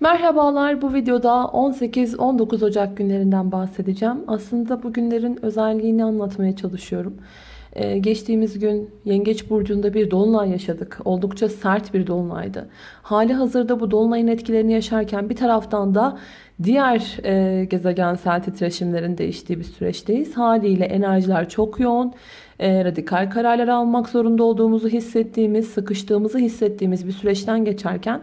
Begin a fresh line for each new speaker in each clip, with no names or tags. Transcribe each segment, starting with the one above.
Merhabalar bu videoda 18-19 Ocak günlerinden bahsedeceğim. Aslında bu günlerin özelliğini anlatmaya çalışıyorum. Ee, geçtiğimiz gün Yengeç Burcu'nda bir dolunay yaşadık. Oldukça sert bir dolunaydı. Hali hazırda bu dolunayın etkilerini yaşarken bir taraftan da diğer e, gezegensel titreşimlerin değiştiği bir süreçteyiz. Haliyle enerjiler çok yoğun. E, radikal kararlar almak zorunda olduğumuzu hissettiğimiz, sıkıştığımızı hissettiğimiz bir süreçten geçerken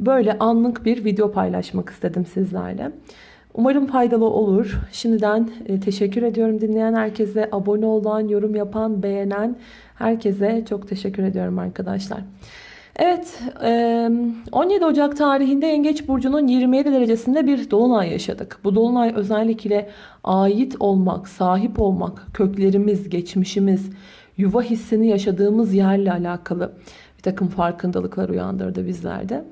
böyle anlık bir video paylaşmak istedim sizlerle. Umarım faydalı olur. Şimdiden e, teşekkür ediyorum dinleyen herkese, abone olan, yorum yapan, beğenen herkese çok teşekkür ediyorum arkadaşlar. Evet 17 Ocak tarihinde Yengeç Burcu'nun 27 derecesinde bir dolunay yaşadık. Bu dolunay özellikle ait olmak, sahip olmak, köklerimiz, geçmişimiz, yuva hissini yaşadığımız yerle alakalı takım farkındalıklar uyandırdı bizlerde.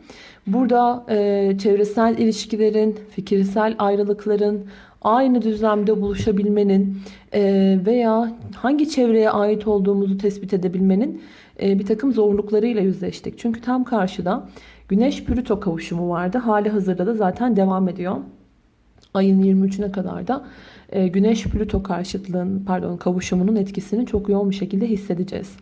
Burada e, çevresel ilişkilerin, fikirsel ayrılıkların, aynı düzlemde buluşabilmenin e, veya hangi çevreye ait olduğumuzu tespit edebilmenin e, bir takım zorluklarıyla yüzleştik. Çünkü tam karşıda Güneş-Plüto kavuşumu vardı. Hali hazırda da zaten devam ediyor. Ayın 23'üne kadar da e, Güneş-Plüto karşıtlığın pardon kavuşumunun etkisini çok yoğun bir şekilde hissedeceğiz.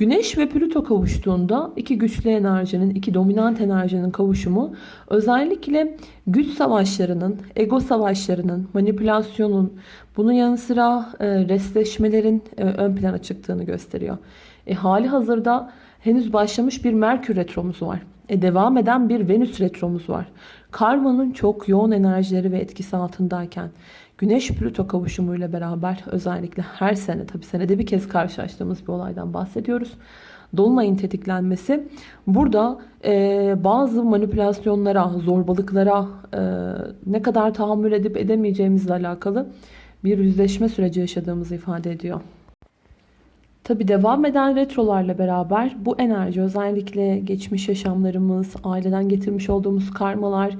Güneş ve Plüto kavuştuğunda iki güçlü enerjinin, iki dominant enerjinin kavuşumu özellikle güç savaşlarının, ego savaşlarının, manipülasyonun, bunun yanı sıra e, restleşmelerin e, ön plana çıktığını gösteriyor. E, hali hazırda henüz başlamış bir Merkür retromuz var. E, devam eden bir Venüs retromuz var. Karmanın çok yoğun enerjileri ve etkisi altındayken Güneş-Plüto kavuşumuyla beraber özellikle her sene tabi senede bir kez karşılaştığımız bir olaydan bahsediyoruz. Dolunayın tetiklenmesi burada e, bazı manipülasyonlara, zorbalıklara e, ne kadar tahammül edip edemeyeceğimizle alakalı bir yüzleşme süreci yaşadığımızı ifade ediyor. Tabi devam eden retrolarla beraber bu enerji özellikle geçmiş yaşamlarımız, aileden getirmiş olduğumuz karmalar,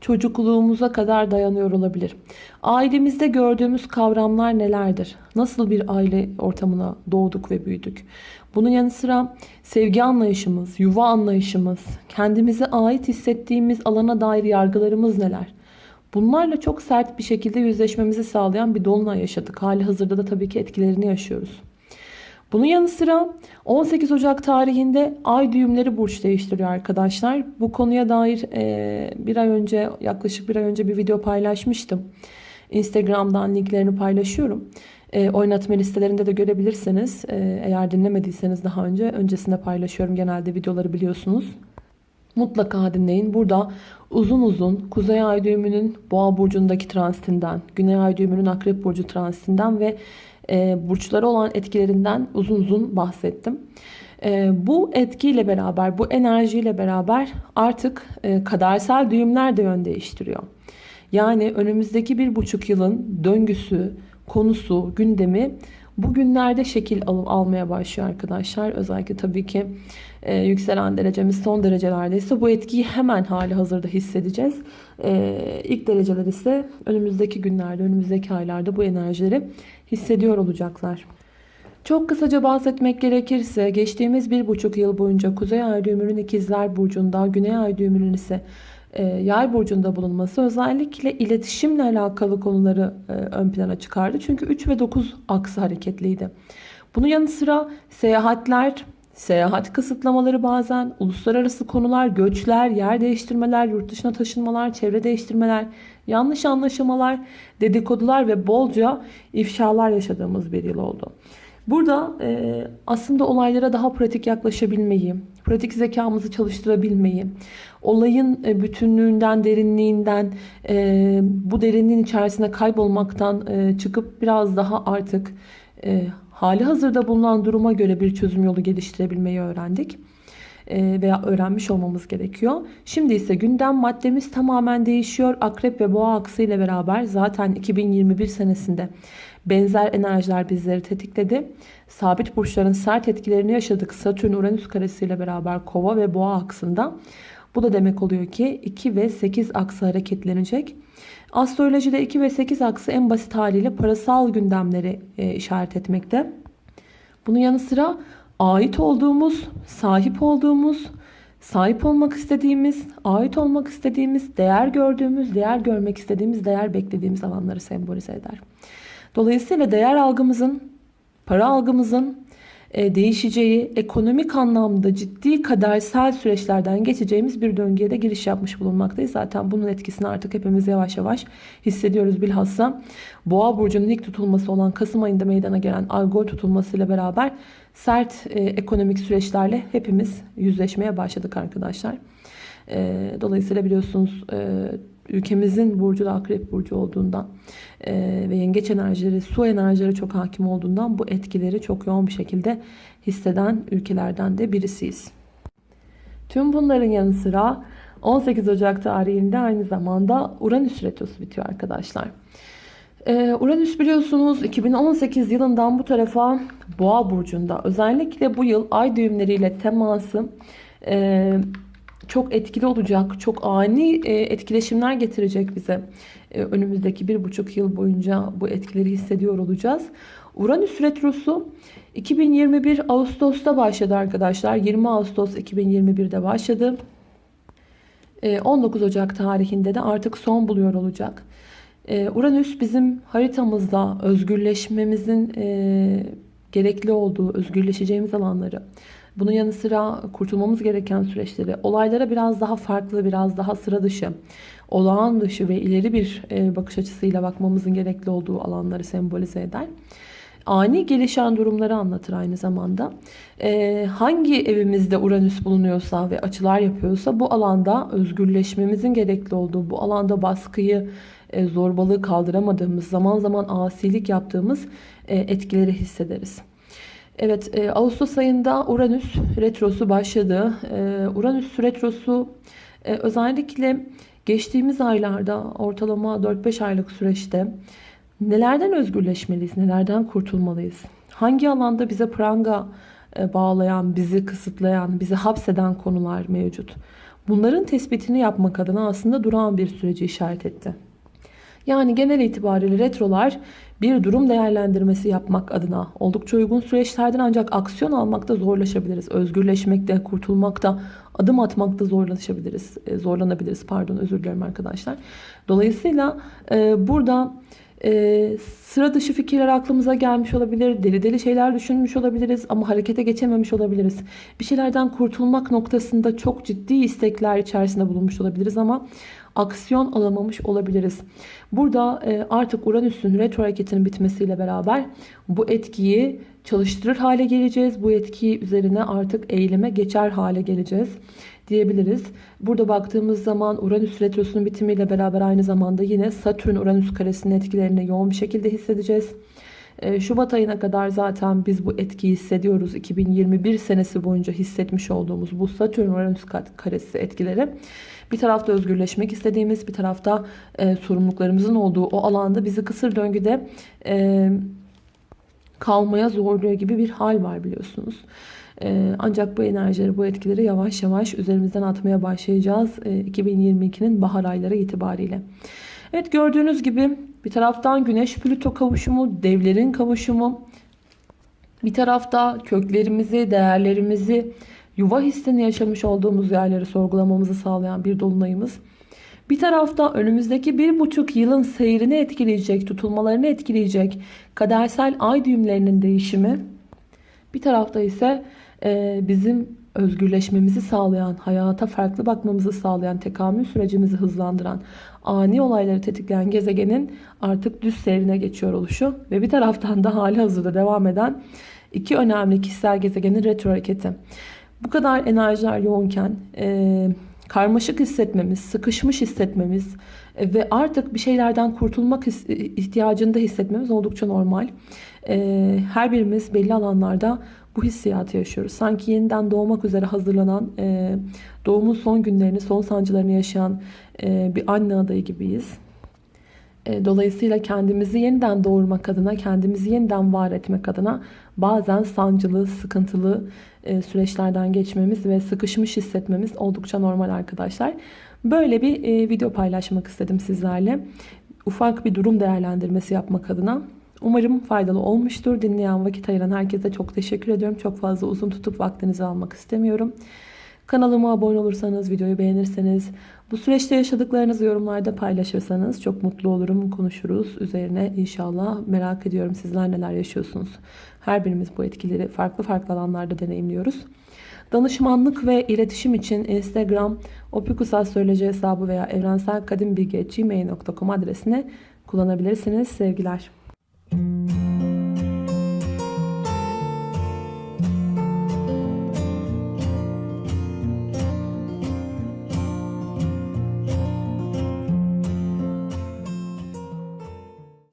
çocukluğumuza kadar dayanıyor olabilir. Ailemizde gördüğümüz kavramlar nelerdir? Nasıl bir aile ortamına doğduk ve büyüdük? Bunun yanı sıra sevgi anlayışımız, yuva anlayışımız, kendimize ait hissettiğimiz alana dair yargılarımız neler? Bunlarla çok sert bir şekilde yüzleşmemizi sağlayan bir dolunay yaşadık. Hali hazırda da tabii ki etkilerini yaşıyoruz. Bunun yanı sıra 18 Ocak tarihinde ay düğümleri burç değiştiriyor arkadaşlar. Bu konuya dair e, bir ay önce yaklaşık bir ay önce bir video paylaşmıştım. Instagram'dan linklerini paylaşıyorum. E, oynatma listelerinde de görebilirsiniz. E, eğer dinlemediyseniz daha önce öncesinde paylaşıyorum. Genelde videoları biliyorsunuz. Mutlaka dinleyin. Burada uzun uzun Kuzey Ay düğümünün Boğa burcundaki transitinden, Güney Ay düğümünün Akrep burcu transitinden ve e, olan etkilerinden uzun uzun bahsettim. E, bu etkiyle beraber, bu enerjiyle beraber artık e, kadersel düğümler de yön değiştiriyor. Yani önümüzdeki bir buçuk yılın döngüsü, konusu, gündemi bugünlerde şekil al almaya başlıyor arkadaşlar. Özellikle tabii ki e, yükselen derecemiz son derecelerdeyse bu etkiyi hemen hali hazırda hissedeceğiz. E, ilk dereceler ise önümüzdeki günlerde, önümüzdeki aylarda bu enerjileri hissediyor olacaklar. Çok kısaca bahsetmek gerekirse geçtiğimiz bir buçuk yıl boyunca Kuzey Ay düğümünün ikizler burcunda, Güney Ay düğümünün ise e, yay burcunda bulunması özellikle iletişimle alakalı konuları e, ön plana çıkardı. Çünkü 3 ve 9 aksı hareketliydi. Bunun yanı sıra seyahatler, seyahat kısıtlamaları bazen, uluslararası konular, göçler, yer değiştirmeler, yurt dışına taşınmalar, çevre değiştirmeler, yanlış anlaşılmalar, dedikodular ve bolca ifşalar yaşadığımız bir yıl oldu. Burada e, aslında olaylara daha pratik yaklaşabilmeyi, pratik zekamızı çalıştırabilmeyi, olayın e, bütünlüğünden, derinliğinden, e, bu derinliğin içerisine kaybolmaktan e, çıkıp biraz daha artık e, hali hazırda bulunan duruma göre bir çözüm yolu geliştirebilmeyi öğrendik e, veya öğrenmiş olmamız gerekiyor. Şimdi ise gündem maddemiz tamamen değişiyor. Akrep ve boğa aksı ile beraber zaten 2021 senesinde benzer enerjiler bizleri tetikledi. Sabit burçların sert etkilerini yaşadık. Satürn-Uranüs karesiyle beraber kova ve boğa aksında. Bu da demek oluyor ki 2 ve 8 aksı hareketlenecek. Astrolojide 2 ve 8 aksı en basit haliyle parasal gündemleri e, işaret etmekte. Bunun yanı sıra ait olduğumuz, sahip olduğumuz, sahip olmak istediğimiz, ait olmak istediğimiz, değer gördüğümüz, değer görmek istediğimiz, değer beklediğimiz alanları sembolize eder. Dolayısıyla değer algımızın, para algımızın değişeceği, ekonomik anlamda ciddi kadersel süreçlerden geçeceğimiz bir döngüye de giriş yapmış bulunmaktayız. Zaten bunun etkisini artık hepimiz yavaş yavaş hissediyoruz bilhassa. Boğa burcunun ilk tutulması olan Kasım ayında meydana gelen Algol tutulmasıyla beraber sert e, ekonomik süreçlerle hepimiz yüzleşmeye başladık arkadaşlar. E, dolayısıyla biliyorsunuz e, ülkemizin burcu da akrep burcu olduğundan e, ve yengeç enerjileri, su enerjileri çok hakim olduğundan bu etkileri çok yoğun bir şekilde hisseden ülkelerden de birisiyiz. Tüm bunların yanı sıra 18 Ocak tarihinde aynı zamanda Uranüs retrosu bitiyor arkadaşlar. Ee, Uranüs biliyorsunuz 2018 yılından bu tarafa Boğa burcunda. Özellikle bu yıl ay düğümleriyle teması e, çok etkili olacak. Çok ani e, etkileşimler getirecek bize. E, önümüzdeki bir buçuk yıl boyunca bu etkileri hissediyor olacağız. Uranüs retrosu 2021 Ağustos'ta başladı arkadaşlar. 20 Ağustos 2021'de başladı. 19 Ocak tarihinde de artık son buluyor olacak. Uranüs bizim haritamızda özgürleşmemizin gerekli olduğu, özgürleşeceğimiz alanları, bunun yanı sıra kurtulmamız gereken süreçleri, olaylara biraz daha farklı, biraz daha sıra dışı, olağan dışı ve ileri bir e, bakış açısıyla bakmamızın gerekli olduğu alanları sembolize eder. Ani gelişen durumları anlatır aynı zamanda. Ee, hangi evimizde Uranüs bulunuyorsa ve açılar yapıyorsa bu alanda özgürleşmemizin gerekli olduğu, bu alanda baskıyı, e, zorbalığı kaldıramadığımız, zaman zaman asilik yaptığımız e, etkileri hissederiz. Evet, e, Ağustos ayında Uranüs retrosu başladı. E, Uranüs retrosu e, özellikle geçtiğimiz aylarda ortalama 4-5 aylık süreçte nelerden özgürleşmeliyiz, nelerden kurtulmalıyız? Hangi alanda bize pranga e, bağlayan, bizi kısıtlayan, bizi hapseden konular mevcut? Bunların tespitini yapmak adına aslında duran bir süreci işaret etti. Yani genel itibariyle retrolar bir durum değerlendirmesi yapmak adına oldukça uygun süreçlerden ancak aksiyon almakta zorlaşabiliriz. Özgürleşmekte, kurtulmakta, adım atmakta zorlaşabiliriz. E, zorlanabiliriz pardon özür dilerim arkadaşlar. Dolayısıyla e, burada e, sıra dışı fikirler aklımıza gelmiş olabilir. Deli deli şeyler düşünmüş olabiliriz ama harekete geçememiş olabiliriz. Bir şeylerden kurtulmak noktasında çok ciddi istekler içerisinde bulunmuş olabiliriz ama aksiyon alamamış olabiliriz. Burada e, artık Uranüs'ün retro hareketinin bitmesiyle beraber bu etkiyi çalıştırır hale geleceğiz. Bu etkiyi üzerine artık eyleme geçer hale geleceğiz diyebiliriz. Burada baktığımız zaman Uranüs retrosunun bitimiyle beraber aynı zamanda yine Satürn Uranüs karesinin etkilerini yoğun bir şekilde hissedeceğiz. E, Şubat ayına kadar zaten biz bu etkiyi hissediyoruz. 2021 senesi boyunca hissetmiş olduğumuz bu Satürn Uranüs karesi etkileri. Bir tarafta özgürleşmek istediğimiz, bir tarafta e, sorumluluklarımızın olduğu o alanda bizi kısır döngüde e, kalmaya zorluyor gibi bir hal var biliyorsunuz. E, ancak bu enerjileri, bu etkileri yavaş yavaş üzerimizden atmaya başlayacağız e, 2022'nin bahar ayları itibariyle. Evet gördüğünüz gibi bir taraftan Güneş Plüto kavuşumu, devlerin kavuşumu, bir tarafta köklerimizi, değerlerimizi, yuva hissini yaşamış olduğumuz yerleri sorgulamamızı sağlayan bir dolunayımız. Bir tarafta önümüzdeki bir buçuk yılın seyrini etkileyecek, tutulmalarını etkileyecek kadersel ay düğümlerinin değişimi. Bir tarafta ise e, bizim özgürleşmemizi sağlayan, hayata farklı bakmamızı sağlayan, tekamül sürecimizi hızlandıran, ani olayları tetikleyen gezegenin artık düz seyrine geçiyor oluşu ve bir taraftan da hali hazırda devam eden iki önemli kişisel gezegenin retro hareketi. Bu kadar enerjiler yoğunken e, karmaşık hissetmemiz, sıkışmış hissetmemiz e, ve artık bir şeylerden kurtulmak ihtiyacında hissetmemiz oldukça normal. E, her birimiz belli alanlarda bu hissiyatı yaşıyoruz. Sanki yeniden doğmak üzere hazırlanan, e, doğumun son günlerini, son sancılarını yaşayan e, bir anne adayı gibiyiz. E, dolayısıyla kendimizi yeniden doğurmak adına, kendimizi yeniden var etmek adına bazen sancılı, sıkıntılı e, süreçlerden geçmemiz ve sıkışmış hissetmemiz oldukça normal arkadaşlar. Böyle bir e, video paylaşmak istedim sizlerle. Ufak bir durum değerlendirmesi yapmak adına. Umarım faydalı olmuştur. Dinleyen vakit ayıran herkese çok teşekkür ediyorum. Çok fazla uzun tutup vaktinizi almak istemiyorum. Kanalıma abone olursanız, videoyu beğenirseniz, bu süreçte yaşadıklarınızı yorumlarda paylaşırsanız çok mutlu olurum. Konuşuruz üzerine inşallah. Merak ediyorum sizler neler yaşıyorsunuz. Her birimiz bu etkileri farklı farklı alanlarda deneyimliyoruz. Danışmanlık ve iletişim için Instagram opikusastroloji hesabı veya evrenselkadimbilgi.gmail.com adresine kullanabilirsiniz. Sevgiler.